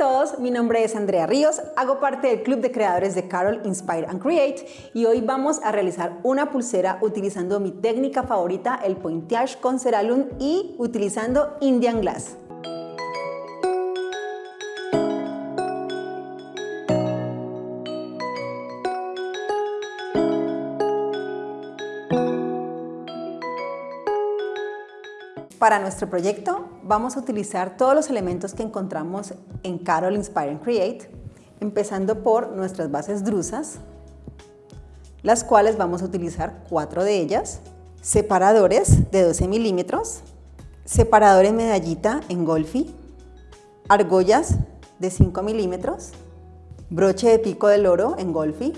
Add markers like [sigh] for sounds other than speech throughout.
todos, mi nombre es Andrea Ríos, hago parte del club de creadores de Carol Inspire and Create y hoy vamos a realizar una pulsera utilizando mi técnica favorita, el pointage con Ceralum y utilizando Indian Glass. Para nuestro proyecto vamos a utilizar todos los elementos que encontramos en Carol Inspire and Create, empezando por nuestras bases drusas, las cuales vamos a utilizar cuatro de ellas, separadores de 12 milímetros, separadores medallita en golfi, argollas de 5 milímetros, broche de pico del oro en golfi,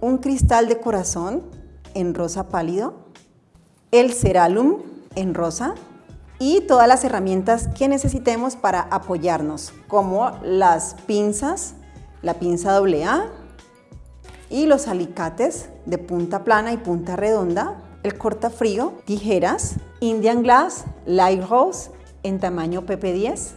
un cristal de corazón en rosa pálido, el ceralum en rosa, y todas las herramientas que necesitemos para apoyarnos, como las pinzas, la pinza AA y los alicates de punta plana y punta redonda, el cortafrío, tijeras, Indian Glass Light Rose en tamaño PP10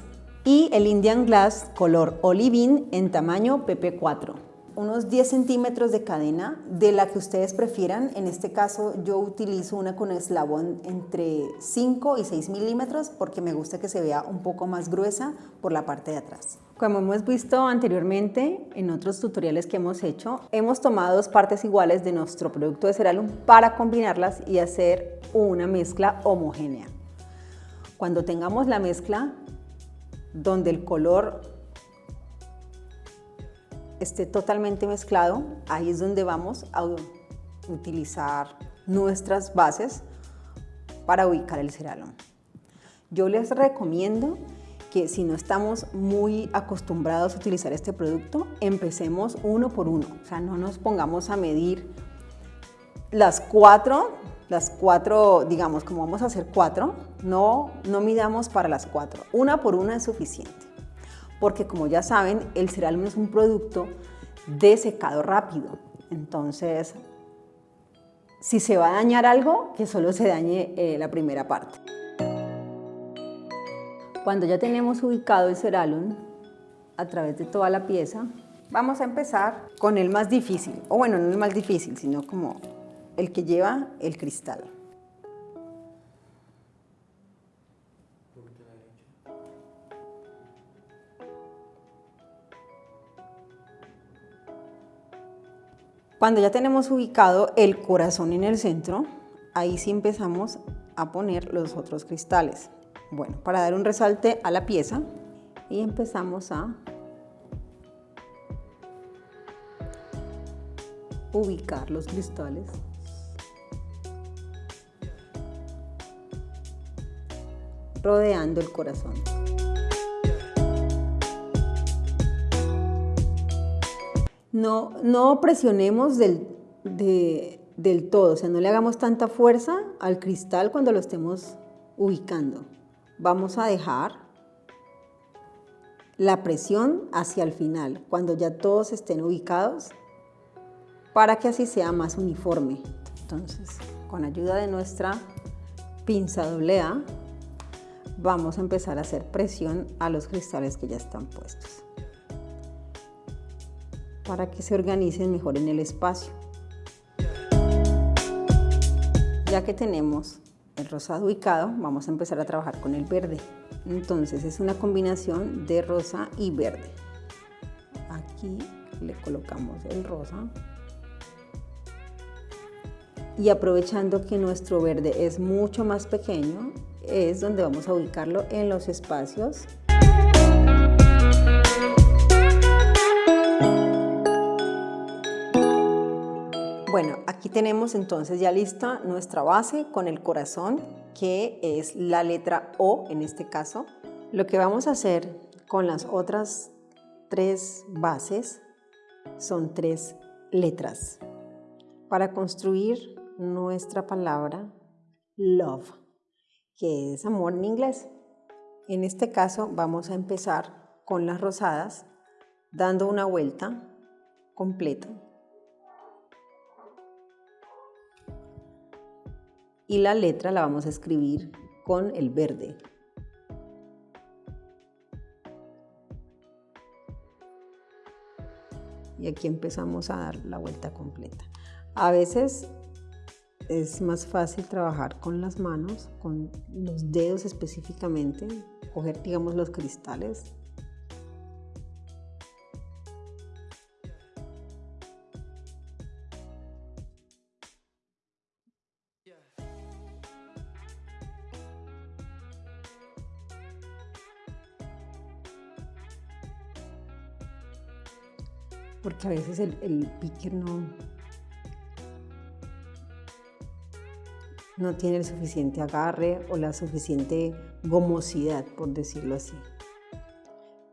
y el Indian Glass color Olivine en tamaño PP4 unos 10 centímetros de cadena de la que ustedes prefieran. En este caso yo utilizo una con eslabón entre 5 y 6 milímetros porque me gusta que se vea un poco más gruesa por la parte de atrás. Como hemos visto anteriormente en otros tutoriales que hemos hecho, hemos tomado dos partes iguales de nuestro producto de Ceralum para combinarlas y hacer una mezcla homogénea. Cuando tengamos la mezcla donde el color esté totalmente mezclado, ahí es donde vamos a utilizar nuestras bases para ubicar el ceralum. Yo les recomiendo que si no estamos muy acostumbrados a utilizar este producto, empecemos uno por uno. O sea, no nos pongamos a medir las cuatro, las cuatro, digamos, como vamos a hacer cuatro, no, no midamos para las cuatro. Una por una es suficiente porque como ya saben, el cereal es un producto de secado rápido. Entonces, si se va a dañar algo, que solo se dañe eh, la primera parte. Cuando ya tenemos ubicado el ceralum a través de toda la pieza, vamos a empezar con el más difícil, o bueno, no el más difícil, sino como el que lleva el cristal. Cuando ya tenemos ubicado el corazón en el centro, ahí sí empezamos a poner los otros cristales. Bueno, para dar un resalte a la pieza y empezamos a ubicar los cristales. rodeando el corazón. No, presionemos del, del todo, o sea, no le hagamos tanta fuerza al cristal cuando lo estemos ubicando. Vamos a dejar la presión hacia el final, cuando ya todos estén ubicados, para que así sea más uniforme. Entonces, con ayuda de nuestra pinza doble A, vamos a empezar a hacer presión a los cristales que ya están puestos para que se organicen mejor en el espacio. Ya que tenemos el rosado ubicado, vamos a empezar a trabajar con el verde. Entonces es una combinación de rosa y verde. Aquí le colocamos el rosa. Y aprovechando que nuestro verde es mucho más pequeño, es donde vamos a ubicarlo en los espacios Bueno, aquí tenemos entonces ya lista nuestra base con el corazón, que es la letra O en este caso. Lo que vamos a hacer con las otras tres bases son tres letras para construir nuestra palabra love, que es amor en inglés. En este caso vamos a empezar con las rosadas dando una vuelta completa y la letra la vamos a escribir con el verde. Y aquí empezamos a dar la vuelta completa. A veces es más fácil trabajar con las manos, con los dedos específicamente, coger digamos los cristales porque a veces el, el picker no, no tiene el suficiente agarre o la suficiente gomosidad, por decirlo así.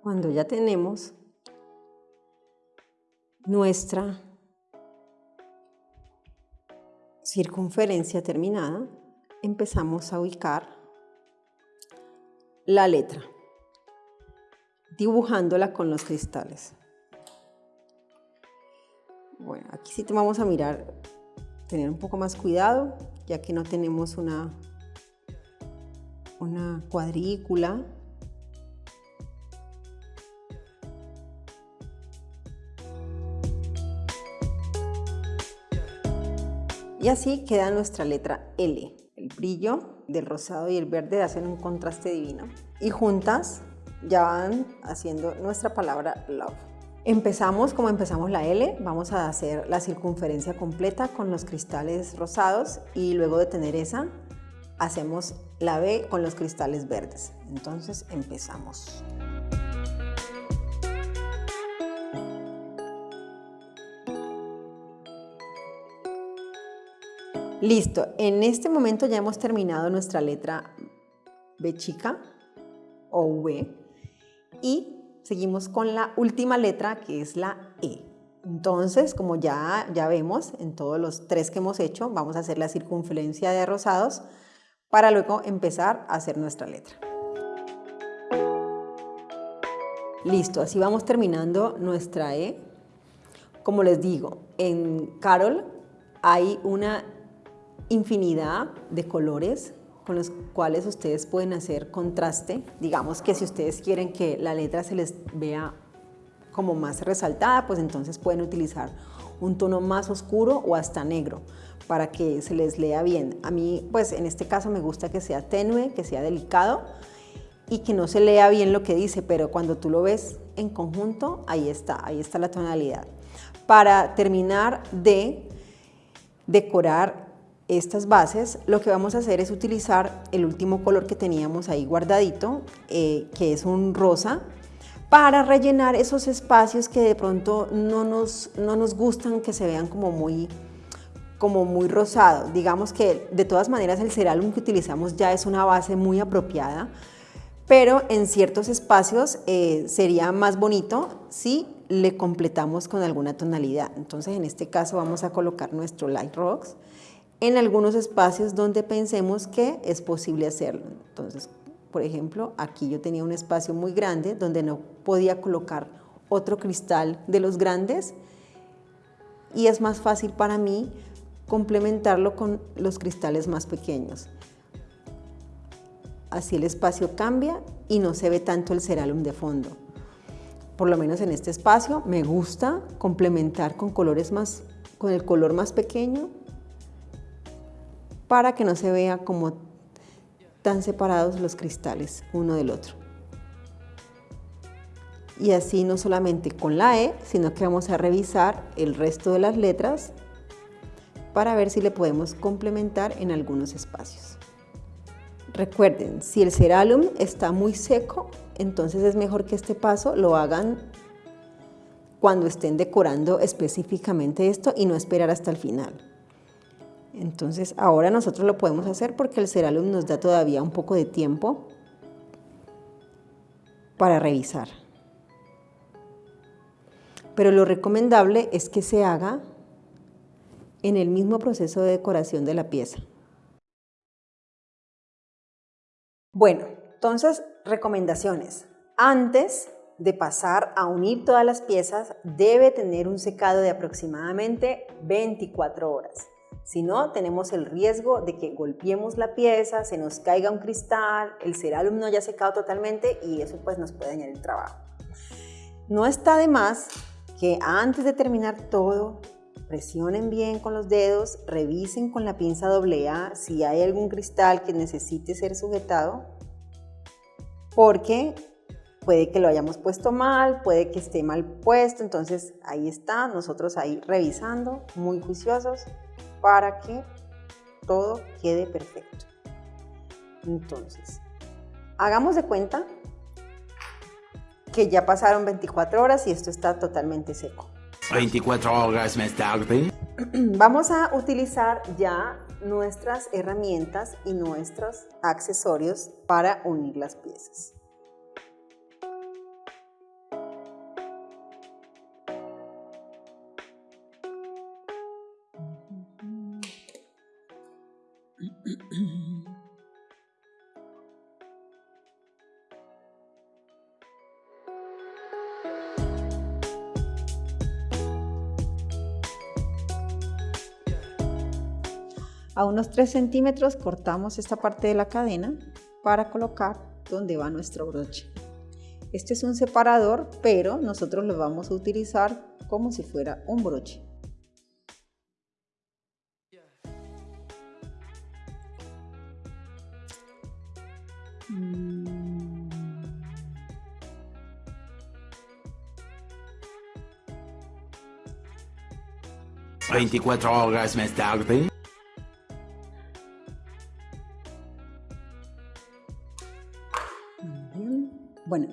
Cuando ya tenemos nuestra circunferencia terminada, empezamos a ubicar la letra, dibujándola con los cristales. Aquí sí te vamos a mirar, tener un poco más cuidado, ya que no tenemos una, una cuadrícula. Y así queda nuestra letra L. El brillo del rosado y el verde hacen un contraste divino. Y juntas ya van haciendo nuestra palabra love. Empezamos como empezamos la L, vamos a hacer la circunferencia completa con los cristales rosados y luego de tener esa hacemos la B con los cristales verdes. Entonces empezamos. Listo, en este momento ya hemos terminado nuestra letra B chica o V y seguimos con la última letra que es la E. Entonces, como ya, ya vemos en todos los tres que hemos hecho, vamos a hacer la circunferencia de rosados para luego empezar a hacer nuestra letra. Listo, así vamos terminando nuestra E. Como les digo, en Carol hay una infinidad de colores con los cuales ustedes pueden hacer contraste. Digamos que si ustedes quieren que la letra se les vea como más resaltada, pues entonces pueden utilizar un tono más oscuro o hasta negro para que se les lea bien. A mí, pues en este caso me gusta que sea tenue, que sea delicado y que no se lea bien lo que dice, pero cuando tú lo ves en conjunto, ahí está, ahí está la tonalidad. Para terminar de decorar estas bases, lo que vamos a hacer es utilizar el último color que teníamos ahí guardadito, eh, que es un rosa, para rellenar esos espacios que de pronto no nos, no nos gustan que se vean como muy, como muy rosados. Digamos que de todas maneras el cerálum que utilizamos ya es una base muy apropiada, pero en ciertos espacios eh, sería más bonito si le completamos con alguna tonalidad. Entonces en este caso vamos a colocar nuestro Light Rocks en algunos espacios donde pensemos que es posible hacerlo. Entonces, por ejemplo, aquí yo tenía un espacio muy grande donde no podía colocar otro cristal de los grandes y es más fácil para mí complementarlo con los cristales más pequeños. Así el espacio cambia y no se ve tanto el cerálum de fondo. Por lo menos en este espacio me gusta complementar con colores más, con el color más pequeño para que no se vea como tan separados los cristales uno del otro. Y así no solamente con la E, sino que vamos a revisar el resto de las letras para ver si le podemos complementar en algunos espacios. Recuerden, si el cerálum está muy seco, entonces es mejor que este paso lo hagan cuando estén decorando específicamente esto y no esperar hasta el final. Entonces ahora nosotros lo podemos hacer porque el Ceralum nos da todavía un poco de tiempo para revisar. Pero lo recomendable es que se haga en el mismo proceso de decoración de la pieza. Bueno, entonces recomendaciones. Antes de pasar a unir todas las piezas, debe tener un secado de aproximadamente 24 horas. Si no, tenemos el riesgo de que golpeemos la pieza, se nos caiga un cristal, el cerálum no haya secado totalmente y eso pues nos puede dañar el trabajo. No está de más que antes de terminar todo, presionen bien con los dedos, revisen con la pinza AA si hay algún cristal que necesite ser sujetado, porque puede que lo hayamos puesto mal, puede que esté mal puesto, entonces ahí está, nosotros ahí revisando, muy juiciosos, para que todo quede perfecto. Entonces, hagamos de cuenta que ya pasaron 24 horas y esto está totalmente seco. 24 horas más tarde. [clears throat] Vamos a utilizar ya nuestras herramientas y nuestros accesorios para unir las piezas. A unos 3 centímetros cortamos esta parte de la cadena para colocar donde va nuestro broche. Este es un separador, pero nosotros lo vamos a utilizar como si fuera un broche. ¿24 horas más tarde?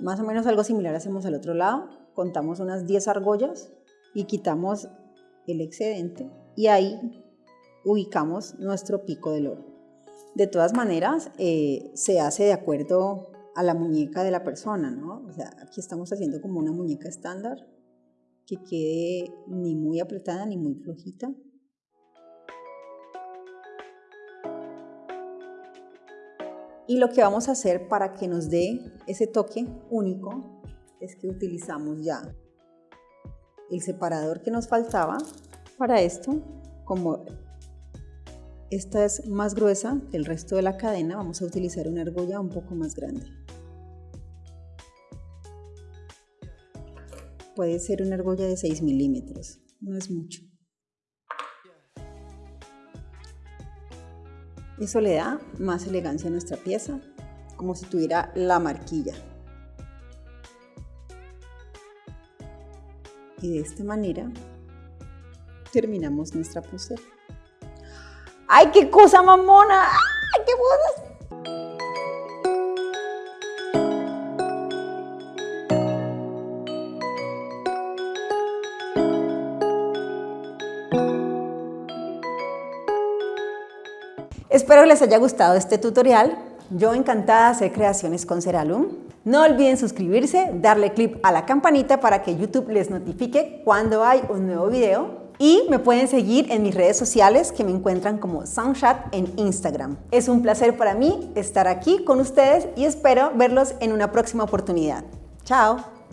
Más o menos algo similar hacemos al otro lado. Contamos unas 10 argollas y quitamos el excedente y ahí ubicamos nuestro pico del oro. De todas maneras, eh, se hace de acuerdo a la muñeca de la persona, ¿no? O sea, aquí estamos haciendo como una muñeca estándar que quede ni muy apretada ni muy flojita. Y lo que vamos a hacer para que nos dé ese toque único es que utilizamos ya el separador que nos faltaba para esto. Como esta es más gruesa que el resto de la cadena, vamos a utilizar una argolla un poco más grande. Puede ser una argolla de 6 milímetros, no es mucho. Eso le da más elegancia a nuestra pieza, como si tuviera la marquilla. Y de esta manera terminamos nuestra pulsera. ¡Ay, qué cosa mamona! ¡Ay, qué bodas! Espero les haya gustado este tutorial. Yo encantada de hacer creaciones con Ceralum. No olviden suscribirse, darle clic a la campanita para que YouTube les notifique cuando hay un nuevo video. Y me pueden seguir en mis redes sociales que me encuentran como Soundchat en Instagram. Es un placer para mí estar aquí con ustedes y espero verlos en una próxima oportunidad. Chao.